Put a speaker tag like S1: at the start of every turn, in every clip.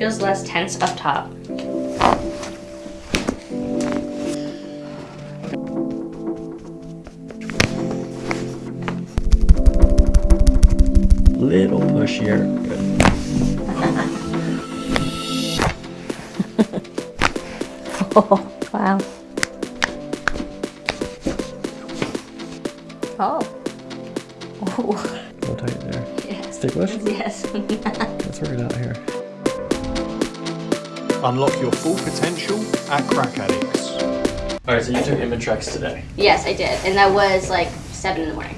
S1: feels less tense up top.
S2: Little push here. Good.
S1: Oh, wow. Oh. Oh.
S2: A little tight there.
S1: Yes.
S2: Ticklish?
S1: Yes.
S2: Let's work it out here.
S3: Unlock your full potential at Crack Addicts.
S2: Alright, so you took Imitrex today.
S1: yes, I did. And that was like 7 in the morning.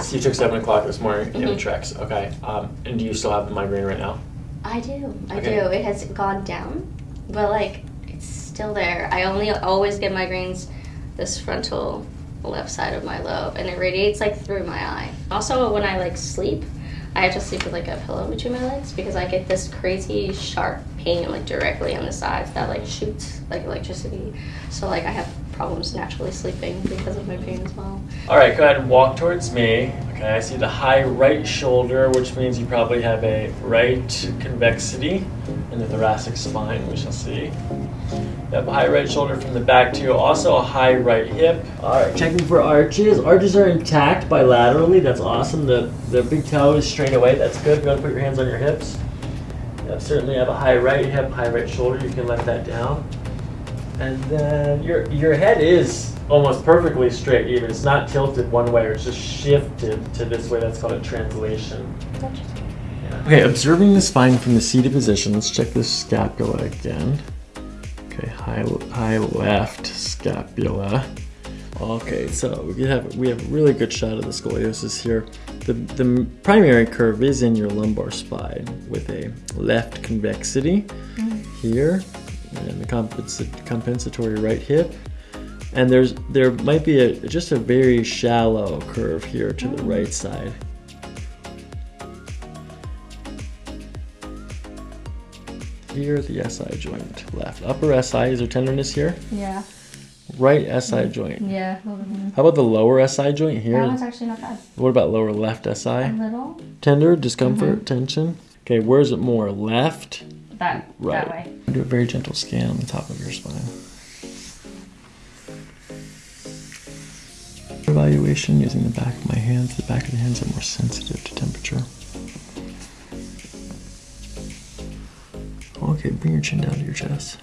S2: So you took 7 o'clock this morning,
S1: Mhm.
S2: Imitrex. Okay. Um, and do you still have the migraine right now?
S1: I do. I
S2: Okay.
S1: do. It has gone down, but like it's still there. I only always get migraines this frontal left side of my lobe, and it radiates like through my eye. Also, when I like sleep, I have to sleep with like a pillow between my legs because I get this crazy sharp pain like directly on the sides that like shoots like electricity. So like I have problems naturally sleeping because of my pain as well.
S2: Alright, go ahead and walk towards me. Okay, I see the high right shoulder, which means you probably have a right convexity in the thoracic spine, we shall see. You have a high right shoulder from the back too, also a high right hip. Alright, checking for arches. Arches are intact bilaterally, that's awesome. The, the big toe is straight away, that's good. Go ahead and put your hands on your hips. Yep, certainly have a high right hip, high right shoulder, you can let that down. And then your your head is almost perfectly straight even. It's not tilted one way or it's just shifted to this way. That's called a translation. Okay, observing the spine from the seated position, let's check the scapula again. Okay, high high left scapula. Okay, so we have we have a really good shot of the scoliosis here. The the primary curve is in your lumbar spine with a left convexity here and the compensa- compensatory right hip. And there's there might be a just a very shallow curve here to the right side. Here, the SI joint left. Upper SI, is there tenderness here?
S1: Yeah.
S2: Right SI joint.
S1: Yeah.
S2: How about the lower SI joint here?
S1: That one's actually not bad.
S2: What about lower left SI?
S1: A little.
S2: Tender, discomfort, uh-huh. tension? Okay, where's it more? Left?
S1: That
S2: Right.
S1: that way.
S2: Do a very gentle scan on the top of your spine. Evaluation using the back of my hands. The back of the hands are more sensitive to temperature. Okay, bring your chin down to your chest.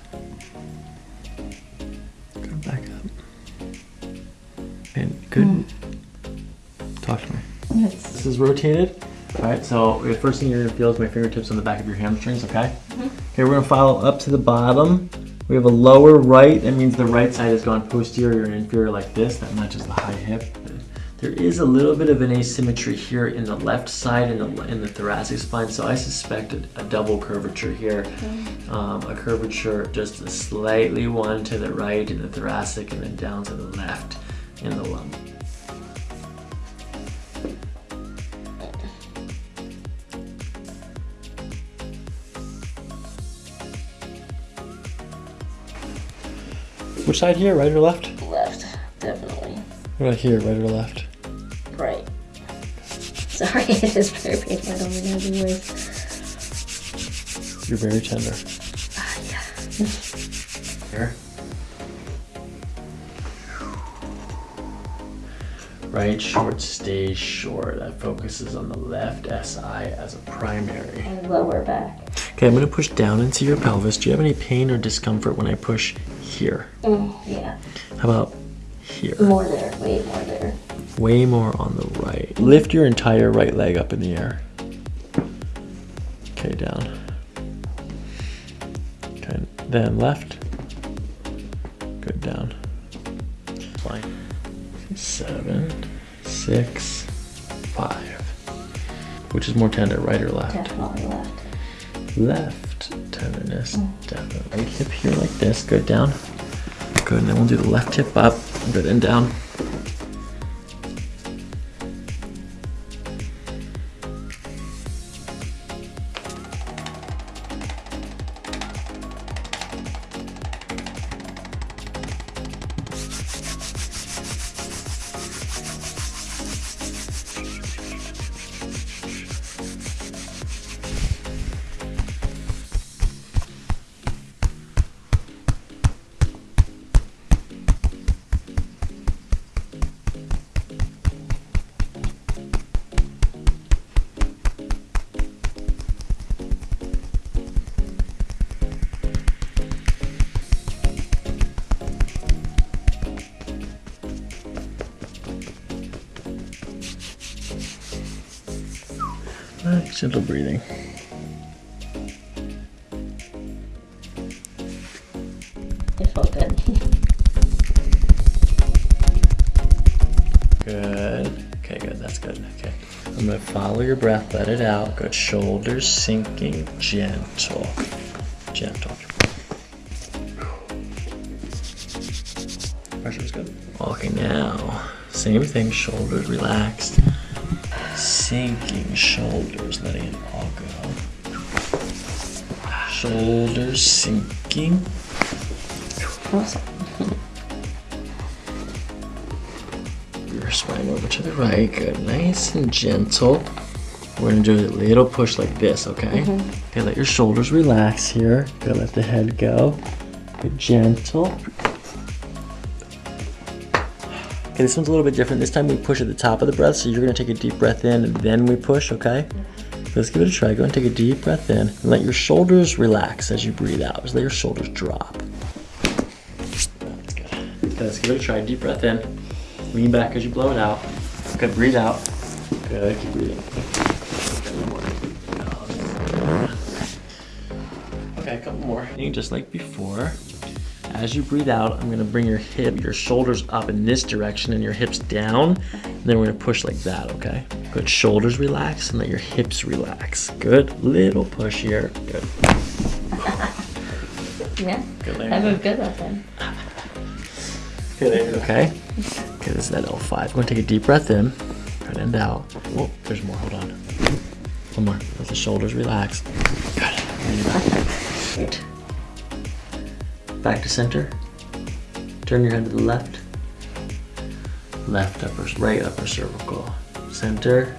S2: And good. Mm. Talk to me.
S1: It's
S2: This is rotated. All right, so the first thing you're gonna feel is my fingertips on the back of your hamstrings, okay? Mm-hmm. Okay, we're gonna follow up to the bottom. We have a lower right, that means the right side has gone posterior and inferior like this. That matches the high hip. There is a little bit of an asymmetry here in the left side in the, in the thoracic spine, so I suspect a, a double curvature here. Mm-hmm. Um, a curvature just a slightly one to the right in the thoracic and then down to the left in the lung. Which side here, right or left?
S1: left, definitely.
S2: Right here, right or left?
S1: Right. Sorry, it is very painful. I don't really know the way.
S2: You're very tender.
S1: Ah, yeah.
S2: Here. Right short stays short. That focuses on the left SI as a primary.
S1: And lower back.
S2: Okay, I'm gonna push down into your pelvis. Do you have any pain or discomfort when I push here?
S1: Mm, yeah.
S2: How about here?
S1: More there. Way more there.
S2: Way more on the right. Lift your entire right leg up in the air. Okay, down. Okay, then left. Good, down. Seven, six, five. Which is more tender, right or left?
S1: Definitely left.
S2: Left tenderness, mm. definitely. Right hip here like this, good down. Good, and then we'll do the left hip up, good and down. Gentle breathing.
S1: It felt good.
S2: Good. Okay, good. That's good. Okay. I'm gonna follow your breath. Let it out. Good. Shoulders sinking. Gentle. Gentle. Pressure's good. Okay, now. Same thing. Shoulders relaxed. Sinking shoulders. Letting it all go. Shoulders sinking. Your spine over to the right. Good. Nice and gentle. We're gonna do a little push like this, okay? Mm-hmm. Okay, let your shoulders relax here. Good, let the head go. Good, gentle. Okay, this one's a little bit different. This time we push at the top of the breath, so you're gonna take a deep breath in and then we push, okay? Let's give it a try. Go and take a deep breath in and let your shoulders relax as you breathe out. Just let your shoulders drop. That's good. Okay, let's give it a try. Deep breath in. Lean back as you blow it out. Good, breathe out. Good, keep breathing. Okay, a couple more. You just like before. As you breathe out, I'm gonna bring your hip, your shoulders up in this direction and your hips down. And then we're gonna push like that, okay? Good, shoulders relax and let your hips relax. Good, little push here. Good.
S1: yeah.
S2: Good,
S1: I have a good left hand.
S2: Good, okay? Okay, this is that L5. I'm gonna take a deep breath in. Good, and out. Oh, there's more, hold on. One more, let the shoulders relax. Good, bring it back. To center. Turn your head to the left. Left upper, right upper cervical. Center.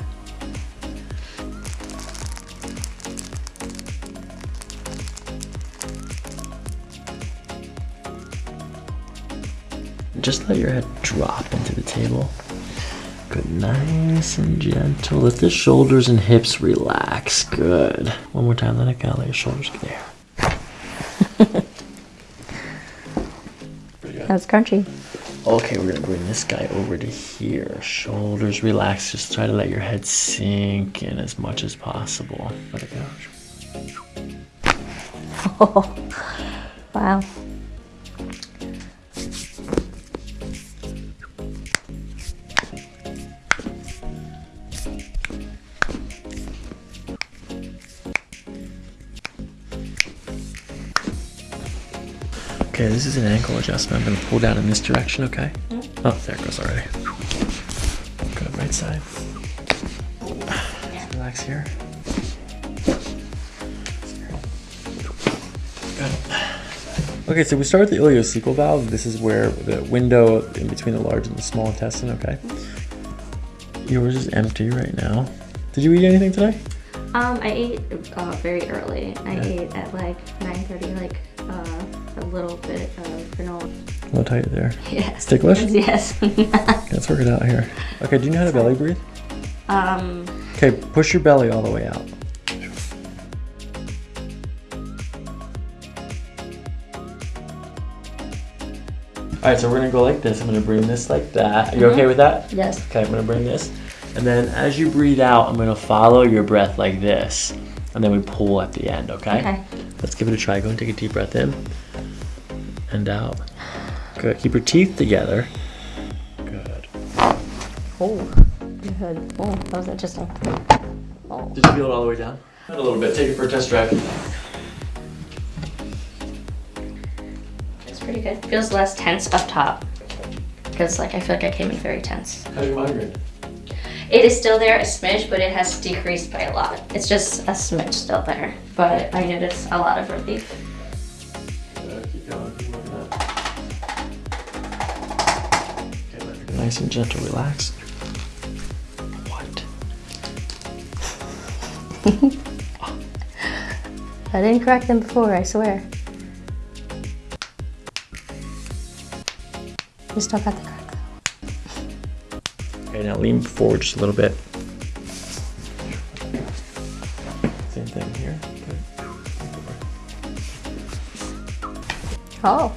S2: Just let your head drop into the table. Good, nice and gentle. Let the shoulders and hips relax. Good. One more time, let it go. Let your shoulders go there.
S1: That's crunchy.
S2: Okay, we're gonna bring this guy over to here. Shoulders relax. Just try to let your head sink in as much as possible. Let it go.
S1: Oh, wow.
S2: Okay, this is an ankle adjustment. I'm gonna pull down in this direction, okay? Oh, there it goes already. Good, right side. Just relax here. Good. Okay, so we start with the ileocecal valve. This is where the window in between the large and the small intestine, okay? Yours is empty right now. Did you eat anything today?
S1: Um, I ate uh, very early. I
S2: Yeah.
S1: ate at like 9:30, like uh, a little bit of granola.
S2: A little tight there.
S1: Yes.
S2: Ticklish?
S1: Yes.
S2: Let's work it out here. Okay, do you know how to belly breathe?
S1: um,
S2: Okay, push your belly all the way out. All right, so we're gonna go like this. I'm gonna bring this like that. Are you okay with that?
S1: yes.
S2: Okay, I'm gonna bring this. And then as you breathe out, I'm gonna follow your breath like this. And then we pull at the end, okay?
S1: Okay.
S2: Let's give it a try. Go and take a deep breath in and out. Good. Keep your teeth together. Good.
S1: Oh, good. Oh, that was interesting. Oh.
S2: Did you feel it all the way down? A little bit. Take it for a test drive.
S1: It's pretty good. Feels less tense up top. Because like I feel like I came in very tense.
S2: How's your migraine?
S1: It is still there a smidge, but it has decreased by a lot. It's just a smidge still there. But I notice a lot of relief.
S2: Nice and gentle. Relax. What?
S1: I didn't crack them before, I swear. You still got the crack
S2: Okay, now lean forward just a little bit. Same thing here.
S1: Oh.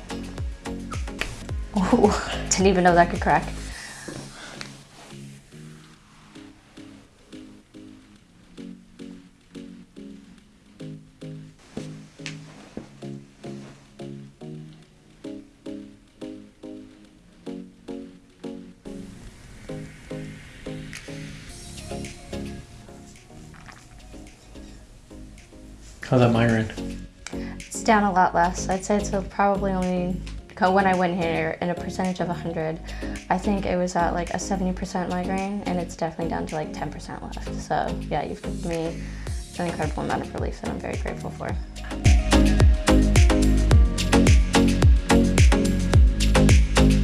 S1: Oh, didn't even know that could crack.
S2: How's that migraine?
S1: It's down a lot less. I'd say it's probably only when I went here in a percentage of 100, I think it was at like a 70% migraine, and it's definitely down to like 10% left. So yeah, you've given me an incredible amount of relief that I'm very grateful for.